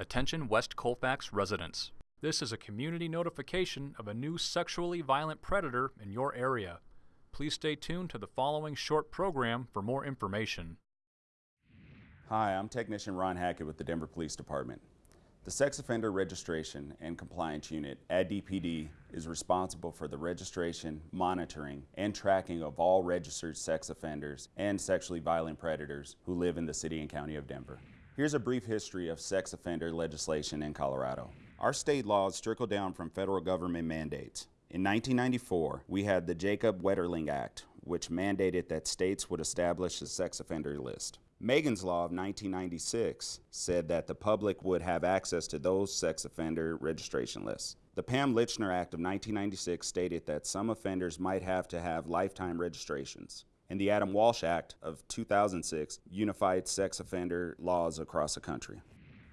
Attention West Colfax residents. This is a community notification of a new sexually violent predator in your area. Please stay tuned to the following short program for more information. Hi, I'm Technician Ron Hackett with the Denver Police Department. The Sex Offender Registration and Compliance Unit at DPD is responsible for the registration, monitoring, and tracking of all registered sex offenders and sexually violent predators who live in the City and County of Denver. Here's a brief history of sex offender legislation in Colorado. Our state laws trickle down from federal government mandates. In 1994, we had the Jacob Wetterling Act, which mandated that states would establish a sex offender list. Megan's Law of 1996 said that the public would have access to those sex offender registration lists. The Pam Lychner Act of 1996 stated that some offenders might have to have lifetime registrations and the Adam Walsh Act of 2006 unified sex offender laws across the country.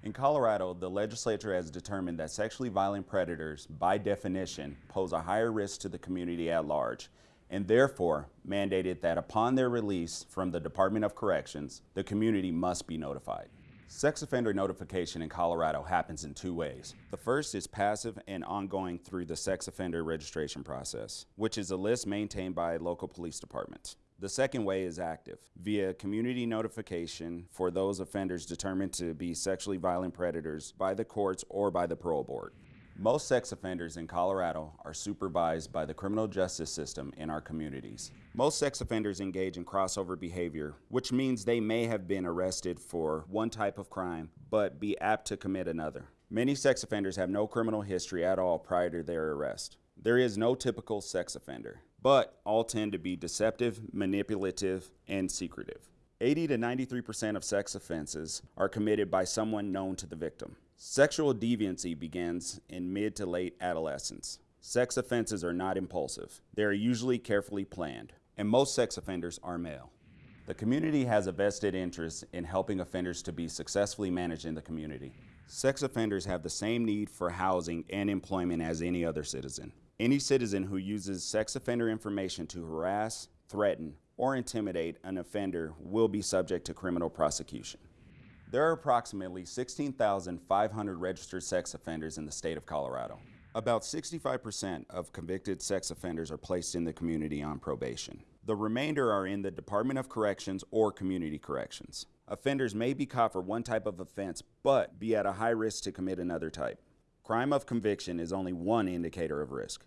In Colorado, the legislature has determined that sexually violent predators, by definition, pose a higher risk to the community at large, and therefore mandated that upon their release from the Department of Corrections, the community must be notified. Sex offender notification in Colorado happens in two ways. The first is passive and ongoing through the sex offender registration process, which is a list maintained by local police departments. The second way is active, via community notification for those offenders determined to be sexually violent predators by the courts or by the parole board. Most sex offenders in Colorado are supervised by the criminal justice system in our communities. Most sex offenders engage in crossover behavior, which means they may have been arrested for one type of crime, but be apt to commit another. Many sex offenders have no criminal history at all prior to their arrest. There is no typical sex offender but all tend to be deceptive, manipulative, and secretive. 80 to 93% of sex offenses are committed by someone known to the victim. Sexual deviancy begins in mid to late adolescence. Sex offenses are not impulsive. They are usually carefully planned, and most sex offenders are male. The community has a vested interest in helping offenders to be successfully managed in the community. Sex offenders have the same need for housing and employment as any other citizen. Any citizen who uses sex offender information to harass, threaten, or intimidate an offender will be subject to criminal prosecution. There are approximately 16,500 registered sex offenders in the state of Colorado. About 65% of convicted sex offenders are placed in the community on probation. The remainder are in the Department of Corrections or Community Corrections. Offenders may be caught for one type of offense, but be at a high risk to commit another type. Crime of conviction is only one indicator of risk.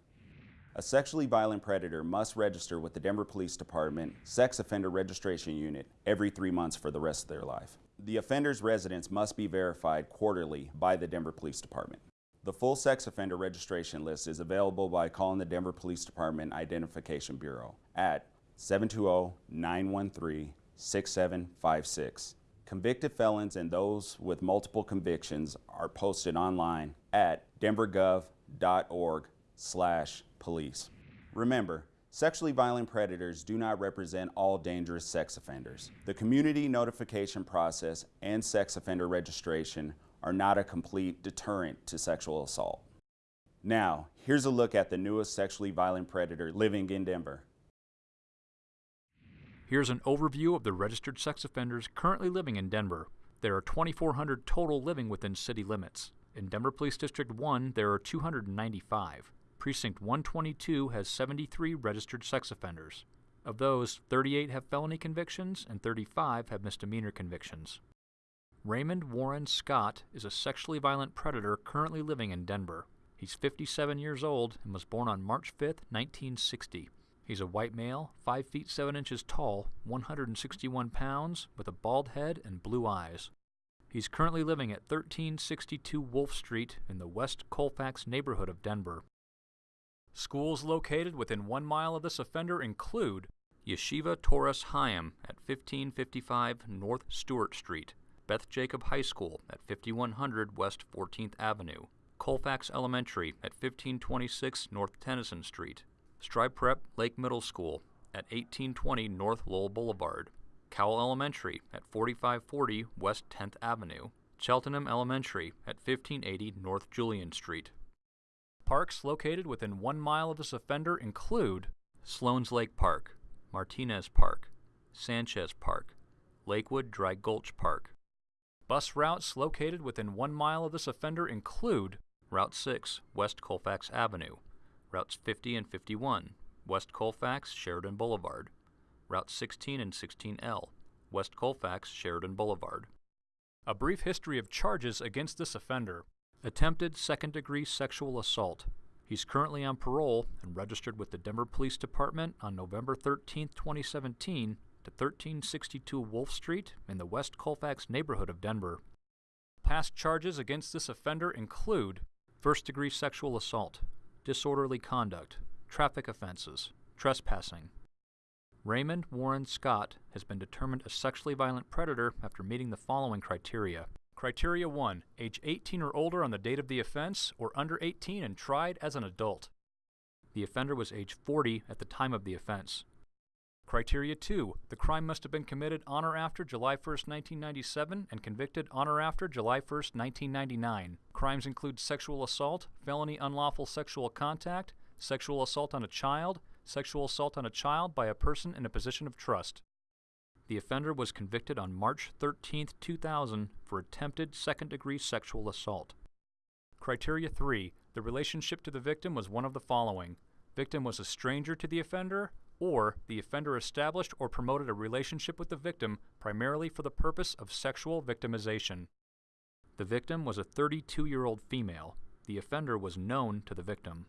A sexually violent predator must register with the Denver Police Department Sex Offender Registration Unit every three months for the rest of their life. The offender's residence must be verified quarterly by the Denver Police Department. The full sex offender registration list is available by calling the Denver Police Department Identification Bureau at 720-913-6756 Convicted felons and those with multiple convictions are posted online at denvergov.org slash police. Remember, sexually violent predators do not represent all dangerous sex offenders. The community notification process and sex offender registration are not a complete deterrent to sexual assault. Now, here's a look at the newest sexually violent predator living in Denver. Here's an overview of the registered sex offenders currently living in Denver. There are 2,400 total living within city limits. In Denver Police District 1, there are 295. Precinct 122 has 73 registered sex offenders. Of those, 38 have felony convictions and 35 have misdemeanor convictions. Raymond Warren Scott is a sexually violent predator currently living in Denver. He's 57 years old and was born on March 5, 1960. He's a white male, 5 feet 7 inches tall, 161 pounds, with a bald head and blue eyes. He's currently living at 1362 Wolff Street in the West Colfax neighborhood of Denver. Schools located within one mile of this offender include Yeshiva Toras Chaim at 1555 North Stuart Street, Beth Jacob High School at 5100 West 14th Avenue, Colfax Elementary at 1526 North Tennyson Street, Strive Prep Lake Middle School at 1820 North Lowell Boulevard, Cowell Elementary at 4540 West 10th Avenue, Cheltenham Elementary at 1580 North Julian Street. Parks located within one mile of this offender include Sloan's Lake Park, Martinez Park, Sanchez Park, Lakewood Dry Gulch Park, Bus routes located within one mile of this offender include Route 6, West Colfax Avenue, Routes 50 and 51, West Colfax, Sheridan Boulevard, Route 16 and 16L, West Colfax, Sheridan Boulevard. A brief history of charges against this offender. Attempted second degree sexual assault. He's currently on parole and registered with the Denver Police Department on November 13, 2017 to 1362 Wolff Street in the West Colfax neighborhood of Denver. Past charges against this offender include first degree sexual assault, disorderly conduct, traffic offenses, trespassing. Raymond Warren Scott has been determined a sexually violent predator after meeting the following criteria. Criteria 1 Age 18 or older on the date of the offense, or under 18 and tried as an adult. The offender was age 40 at the time of the offense. Criteria 2 The crime must have been committed on or after July 1, 1997, and convicted on or after July 1, 1999. Crimes include sexual assault, felony unlawful sexual contact, sexual assault on a child, sexual assault on a child by a person in a position of trust. The offender was convicted on March 13, 2000 for attempted second degree sexual assault. Criteria 3 The relationship to the victim was one of the following victim was a stranger to the offender, or the offender established or promoted a relationship with the victim primarily for the purpose of sexual victimization. The victim was a 32 year old female. The offender was known to the victim.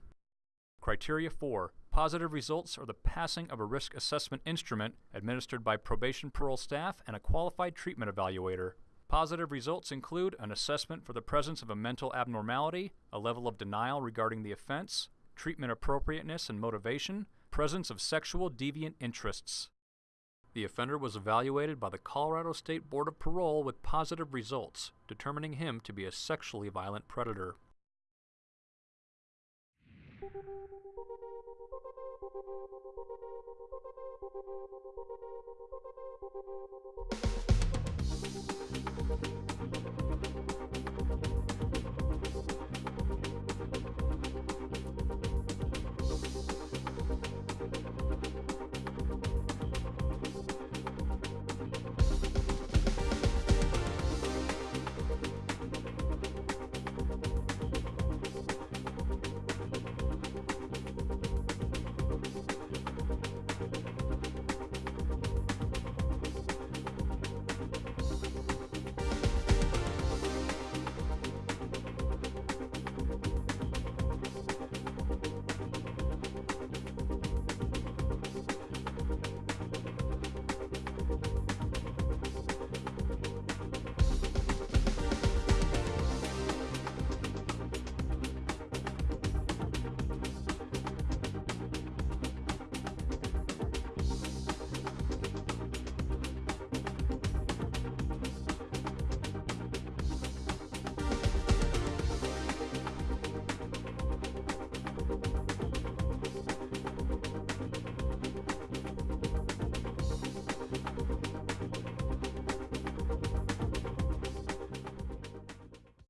Criteria 4 Positive results are the passing of a risk assessment instrument administered by probation parole staff and a qualified treatment evaluator. Positive results include an assessment for the presence of a mental abnormality, a level of denial regarding the offense, treatment appropriateness and motivation, presence of sexual deviant interests. The offender was evaluated by the Colorado State Board of Parole with positive results, determining him to be a sexually violent predator.